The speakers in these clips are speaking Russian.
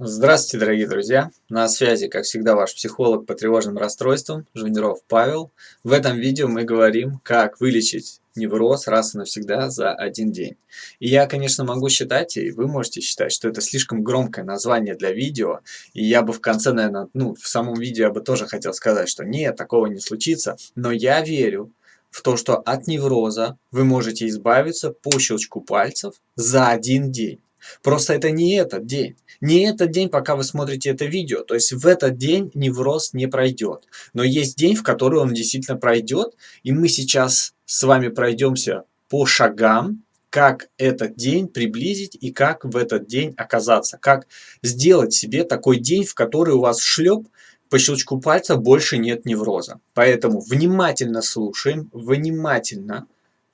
Здравствуйте, дорогие друзья! На связи, как всегда, ваш психолог по тревожным расстройствам Жуниров Павел. В этом видео мы говорим, как вылечить невроз раз и навсегда за один день. И я, конечно, могу считать, и вы можете считать, что это слишком громкое название для видео, и я бы в конце, наверное, ну, в самом видео я бы тоже хотел сказать, что нет, такого не случится, но я верю, в то, что от невроза вы можете избавиться по щелчку пальцев за один день. Просто это не этот день. Не этот день, пока вы смотрите это видео. То есть в этот день невроз не пройдет. Но есть день, в который он действительно пройдет. И мы сейчас с вами пройдемся по шагам, как этот день приблизить и как в этот день оказаться. Как сделать себе такой день, в который у вас шлеп, по щелчку пальца больше нет невроза. Поэтому внимательно слушаем, внимательно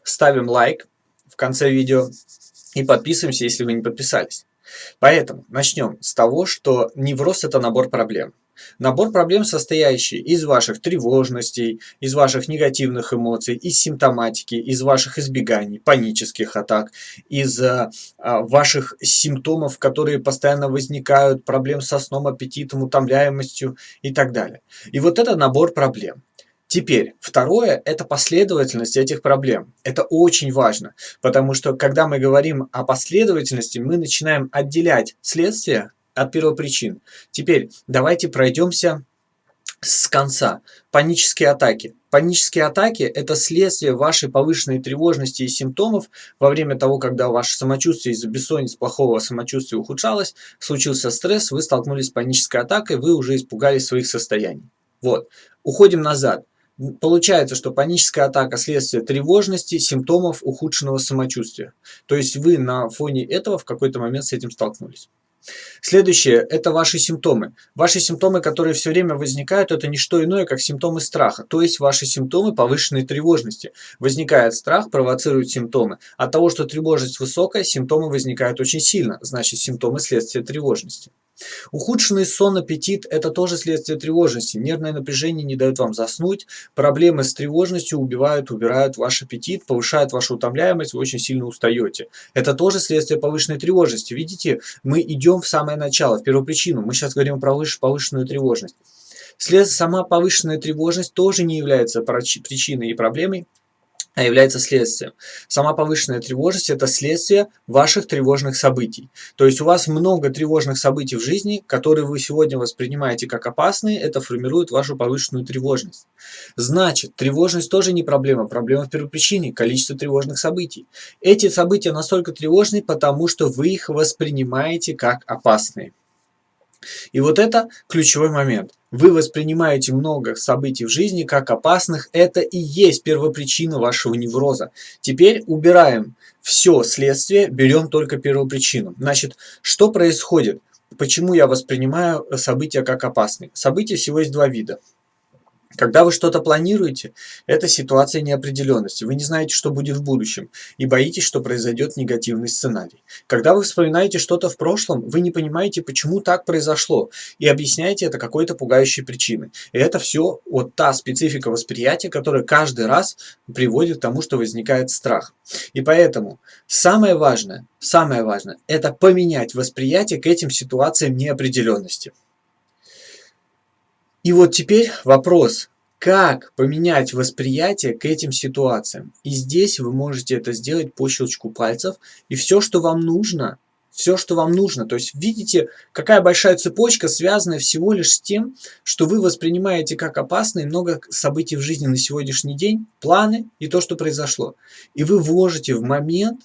ставим лайк в конце видео и подписываемся, если вы не подписались. Поэтому начнем с того, что невроз – это набор проблем. Набор проблем, состоящий из ваших тревожностей, из ваших негативных эмоций, из симптоматики, из ваших избеганий, панических атак, из а, а, ваших симптомов, которые постоянно возникают, проблем со сном, аппетитом, утомляемостью и так далее. И вот это набор проблем. Теперь, второе – это последовательность этих проблем. Это очень важно, потому что, когда мы говорим о последовательности, мы начинаем отделять следствие от первопричин. Теперь, давайте пройдемся с конца. Панические атаки. Панические атаки – это следствие вашей повышенной тревожности и симптомов во время того, когда ваше самочувствие из-за бессонницы, плохого самочувствия ухудшалось, случился стресс, вы столкнулись с панической атакой, вы уже испугались своих состояний. Вот. Уходим назад. Получается, что паническая атака – следствие тревожности, симптомов ухудшенного самочувствия. То есть вы на фоне этого в какой-то момент с этим столкнулись. Следующее – это ваши симптомы. Ваши симптомы, которые все время возникают, это не что иное, как симптомы страха. То есть ваши симптомы повышенной тревожности. Возникает страх, провоцирует симптомы. От того, что тревожность высокая, симптомы возникают очень сильно. Значит, симптомы следствия тревожности. Ухудшенный сон, аппетит – это тоже следствие тревожности. Нервное напряжение не дает вам заснуть. Проблемы с тревожностью убивают, убирают ваш аппетит, повышают вашу утомляемость, вы очень сильно устаете. Это тоже следствие повышенной тревожности. Видите, мы идем в самое начало, в первопричину. Мы сейчас говорим про повышенную тревожность. След, сама повышенная тревожность тоже не является причиной и проблемой является следствием. Сама повышенная тревожность – это следствие ваших тревожных событий. То есть у вас много тревожных событий в жизни, которые вы сегодня воспринимаете как опасные, это формирует вашу повышенную тревожность. Значит, тревожность тоже не проблема, проблема в первопричине – количество тревожных событий. Эти события настолько тревожны, потому что вы их воспринимаете как опасные. И вот это ключевой момент. Вы воспринимаете много событий в жизни как опасных. Это и есть первопричина вашего невроза. Теперь убираем все следствие, берем только первопричину. Значит, что происходит? Почему я воспринимаю события как опасные? События всего есть два вида. Когда вы что-то планируете, это ситуация неопределенности. Вы не знаете, что будет в будущем, и боитесь, что произойдет негативный сценарий. Когда вы вспоминаете что-то в прошлом, вы не понимаете, почему так произошло, и объясняете это какой-то пугающей причиной. И это все вот та специфика восприятия, которая каждый раз приводит к тому, что возникает страх. И поэтому самое важное, самое важное, это поменять восприятие к этим ситуациям неопределенности. И вот теперь вопрос, как поменять восприятие к этим ситуациям. И здесь вы можете это сделать по щелчку пальцев. И все, что вам нужно, все, что вам нужно. То есть видите, какая большая цепочка, связанная всего лишь с тем, что вы воспринимаете как опасные много событий в жизни на сегодняшний день, планы и то, что произошло. И вы вложите в момент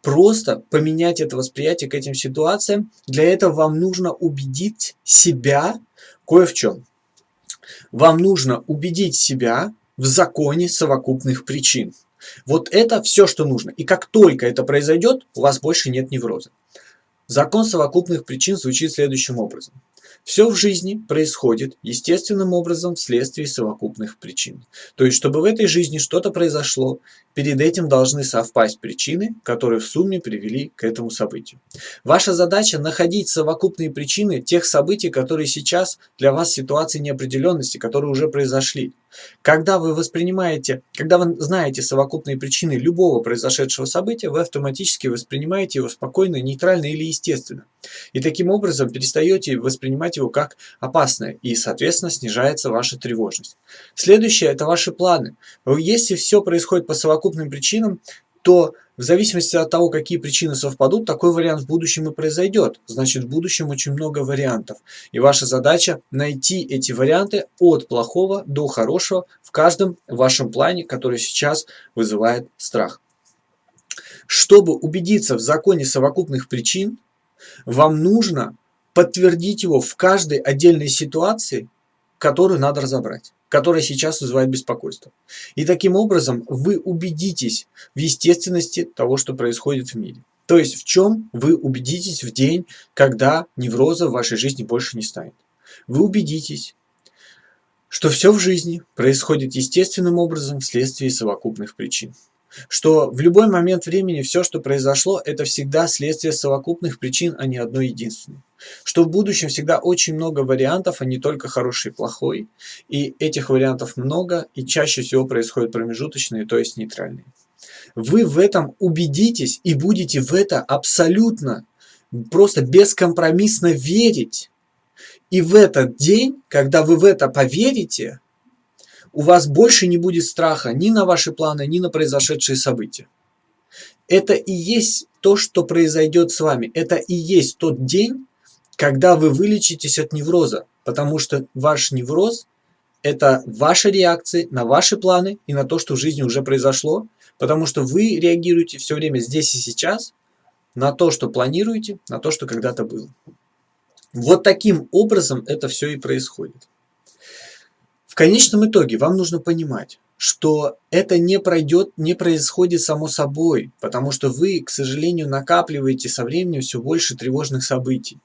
просто поменять это восприятие к этим ситуациям. Для этого вам нужно убедить себя кое в чем. Вам нужно убедить себя в законе совокупных причин. Вот это все, что нужно. И как только это произойдет, у вас больше нет невроза. Закон совокупных причин звучит следующим образом. Все в жизни происходит естественным образом вследствие совокупных причин. То есть, чтобы в этой жизни что-то произошло, перед этим должны совпасть причины, которые в сумме привели к этому событию. Ваша задача находить совокупные причины тех событий, которые сейчас для вас ситуации неопределенности, которые уже произошли. Когда вы воспринимаете, когда вы знаете совокупные причины любого произошедшего события, вы автоматически воспринимаете его спокойно, нейтрально или естественно. И таким образом перестаете воспринимать его как опасное, и, соответственно, снижается ваша тревожность. Следующее – это ваши планы. Если все происходит по совокупным причинам, то в зависимости от того, какие причины совпадут, такой вариант в будущем и произойдет. Значит, в будущем очень много вариантов. И ваша задача найти эти варианты от плохого до хорошего в каждом вашем плане, который сейчас вызывает страх. Чтобы убедиться в законе совокупных причин, вам нужно подтвердить его в каждой отдельной ситуации, которую надо разобрать которая сейчас вызывает беспокойство. И таким образом вы убедитесь в естественности того, что происходит в мире. То есть в чем вы убедитесь в день, когда невроза в вашей жизни больше не станет. Вы убедитесь, что все в жизни происходит естественным образом вследствие совокупных причин что в любой момент времени все, что произошло, это всегда следствие совокупных причин, а не одной единственной. Что в будущем всегда очень много вариантов, а не только хороший и плохой. И этих вариантов много, и чаще всего происходят промежуточные, то есть нейтральные. Вы в этом убедитесь и будете в это абсолютно, просто бескомпромиссно верить. И в этот день, когда вы в это поверите, у вас больше не будет страха ни на ваши планы, ни на произошедшие события. Это и есть то, что произойдет с вами. Это и есть тот день, когда вы вылечитесь от невроза. Потому что ваш невроз – это ваши реакции на ваши планы и на то, что в жизни уже произошло. Потому что вы реагируете все время здесь и сейчас на то, что планируете, на то, что когда-то было. Вот таким образом это все и происходит конечном итоге вам нужно понимать, что это не пройдет, не происходит само собой, потому что вы, к сожалению, накапливаете со временем все больше тревожных событий.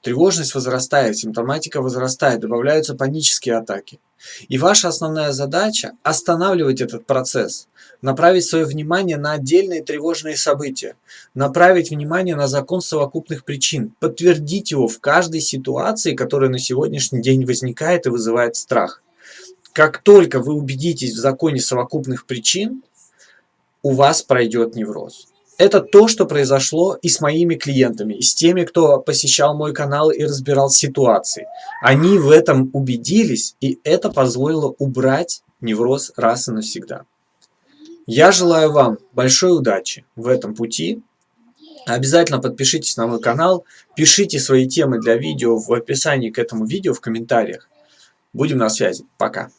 Тревожность возрастает, симптоматика возрастает, добавляются панические атаки. И ваша основная задача – останавливать этот процесс, направить свое внимание на отдельные тревожные события, направить внимание на закон совокупных причин, подтвердить его в каждой ситуации, которая на сегодняшний день возникает и вызывает страх. Как только вы убедитесь в законе совокупных причин, у вас пройдет невроз. Это то, что произошло и с моими клиентами, и с теми, кто посещал мой канал и разбирал ситуации. Они в этом убедились, и это позволило убрать невроз раз и навсегда. Я желаю вам большой удачи в этом пути. Обязательно подпишитесь на мой канал, пишите свои темы для видео в описании к этому видео в комментариях. Будем на связи. Пока.